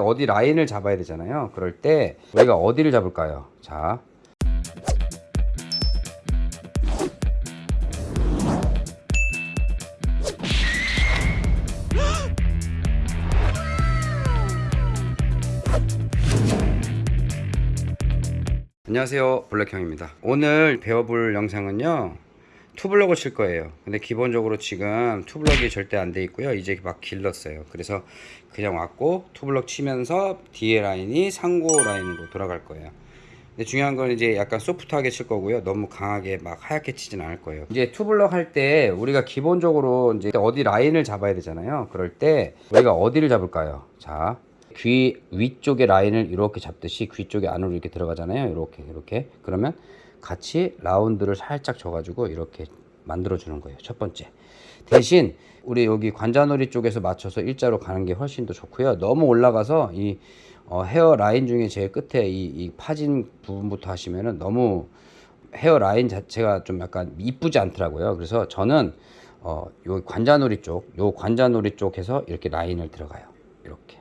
어디 라인을 잡아야 되잖아요. 그럴 때 우리가 어디를 잡을까요? 자, 안녕하세요 블랙형입니다 오늘 배워볼 영상은요 투블럭을 칠 거예요. 근데 기본적으로 지금 투블럭이 절대 안 돼 있고요. 이제 막 길렀어요. 그래서 그냥 왔고 투블럭 치면서 뒤에 라인이 상고 라인으로 돌아갈 거예요. 근데 중요한 건 이제 약간 소프트하게 칠 거고요. 너무 강하게 막 하얗게 치진 않을 거예요. 이제 투블럭 할 때 우리가 기본적으로 이제 어디 라인을 잡아야 되잖아요. 그럴 때 우리가 어디를 잡을까요? 자 귀 위쪽에 라인을 이렇게 잡듯이 귀 쪽에 안으로 이렇게 들어가잖아요. 이렇게 이렇게. 그러면 같이 라운드를 살짝 줘가지고 이렇게 만들어 주는 거예요. 첫 번째 대신 우리 여기 관자놀이 쪽에서 맞춰서 일자로 가는 게 훨씬 더 좋고요. 너무 올라가서 이 어, 헤어 라인 중에 제일 끝에 이, 이 파진 부분부터 하시면은 너무 헤어 라인 자체가 좀 약간 이쁘지 않더라고요. 그래서 저는 어, 요 관자놀이 쪽, 요 관자놀이 쪽에서 이렇게 라인을 들어가요. 이렇게.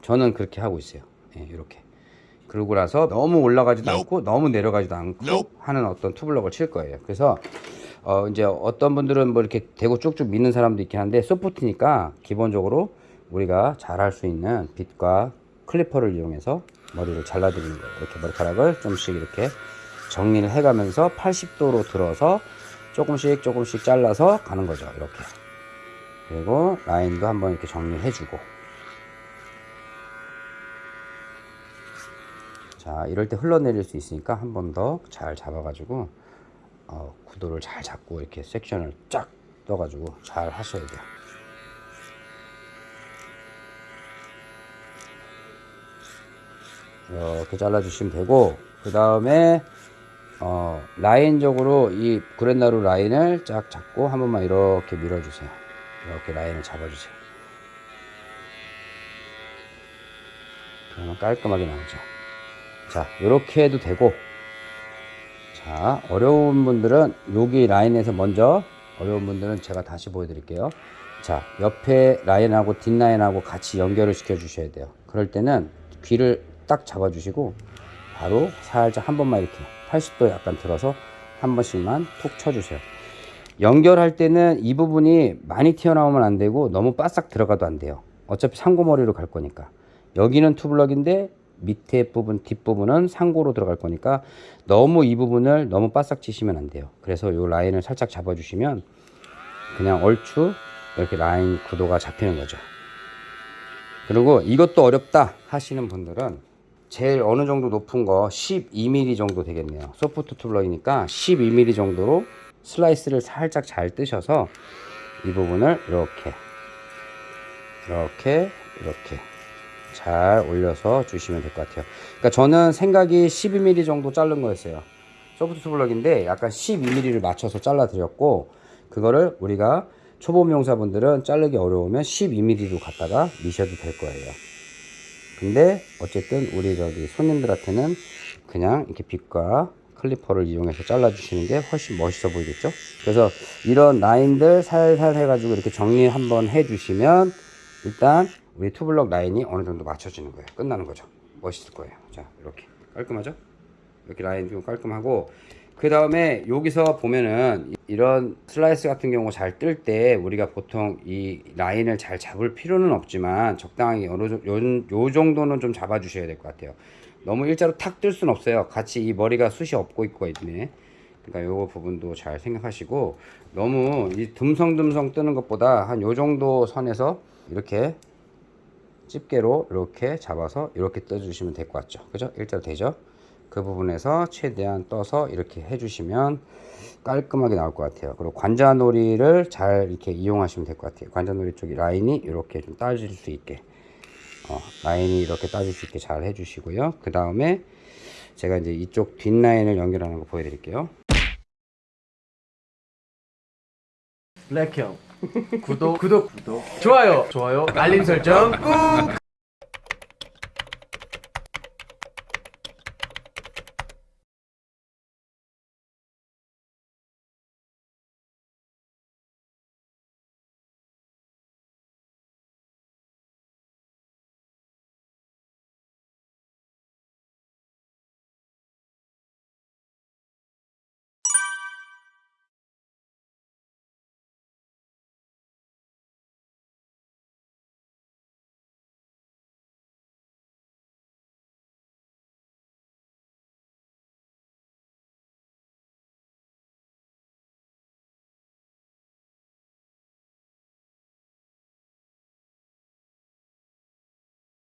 저는 그렇게 하고 있어요. 예, 이렇게. 그러고 나서 너무 올라가지도 않고 너무 내려가지도 않고 하는 어떤 투블럭을 칠 거예요. 그래서 어 이제 어떤 분들은 뭐 이렇게 대고 쭉쭉 미는 사람도 있긴 한데 소프트니까 기본적으로 우리가 잘 할 수 있는 빗과 클리퍼를 이용해서 머리를 잘라드리는 거예요. 이렇게 머리카락을 좀씩 이렇게 정리를 해가면서 80도로 들어서 조금씩 조금씩 잘라서 가는 거죠. 이렇게. 그리고 라인도 한번 이렇게 정리해주고 자 이럴 때 흘러내릴 수 있으니까 한 번 더 잘 잡아가지고 어, 구도를 잘 잡고 이렇게 섹션을 쫙 떠가지고 잘 하셔야 돼요. 이렇게 잘라주시면 되고 그 다음에 어, 라인적으로 이 구렛나루 라인을 쫙 잡고 한 번만 이렇게 밀어주세요. 이렇게 라인을 잡아주세요. 그러면 깔끔하게 나오죠 자 이렇게 해도 되고. 자 어려운 분들은 여기 라인에서 먼저 어려운 분들은 제가 다시 보여드릴게요. 자 옆에 라인하고 뒷라인하고 같이 연결을 시켜 주셔야 돼요. 그럴 때는 귀를 딱 잡아 주시고 바로 살짝 한 번만 이렇게 80도 약간 들어서 한 번씩만 툭 쳐주세요. 연결할 때는 이 부분이 많이 튀어나오면 안 되고 너무 바싹 들어가도 안 돼요. 어차피 상고머리로 갈 거니까. 여기는 투블럭인데 밑에 부분 뒷부분은 상고로 들어갈 거니까 너무 이 부분을 너무 바싹 치시면 안 돼요. 그래서 이 라인을 살짝 잡아 주시면 그냥 얼추 이렇게 라인 구도가 잡히는 거죠. 그리고 이것도 어렵다 하시는 분들은 제일 어느 정도 높은 거 12mm 정도 되겠네요. 소프트 투블럭이니까 12mm 정도로 슬라이스를 살짝 잘 뜨셔서 이 부분을 이렇게 이렇게 이렇게 잘 올려서 주시면 될 것 같아요. 그러니까 저는 생각이 12mm 정도 자른 거였어요. 소프트 블럭인데 약간 12mm를 맞춰서 잘라 드렸고 그거를 우리가 초보 미용사분들은 자르기 어려우면 12mm로 갖다가 미셔도 될 거예요. 근데 어쨌든 우리 저기 손님들한테는 그냥 이렇게 빗과 클리퍼를 이용해서 잘라 주시는 게 훨씬 멋있어 보이겠죠? 그래서 이런 라인들 살살 해가지고 이렇게 정리 한번 해 주시면 일단 우리 투블럭 라인이 어느 정도 맞춰지는 거예요. 끝나는 거죠. 멋있을 거예요. 자 이렇게. 깔끔하죠? 이렇게 라인 좀 깔끔하고. 그 다음에 여기서 보면은 이런 슬라이스 같은 경우 잘 뜰 때 우리가 보통 이 라인을 잘 잡을 필요는 없지만 적당히 어느 요, 요 정도는 좀 잡아 주셔야 될 것 같아요. 너무 일자로 탁 뜰 수는 없어요. 같이 이 머리가 숱이 없고 있고 있네. 그러니까 요거 부분도 잘 생각하시고 너무 이 듬성듬성 뜨는 것보다 한 요 정도 선에서 이렇게 집게로 이렇게 잡아서 이렇게 떠주시면 될 것 같죠? 그죠? 일자로 되죠? 그 부분에서 최대한 떠서 이렇게 해주시면 깔끔하게 나올 것 같아요. 그리고 관자놀이를 잘 이렇게 이용하시면 될 것 같아요. 관자놀이 쪽이 라인이 이렇게 좀 따질 수 있게. 어, 라인이 이렇게 따질 수 있게 잘 해주시고요. 그 다음에 제가 이제 이쪽 뒷라인을 연결하는 거 보여드릴게요. 블랙형 구독. 구독. 구독 좋아요. 좋아요. 알림 설정 꾹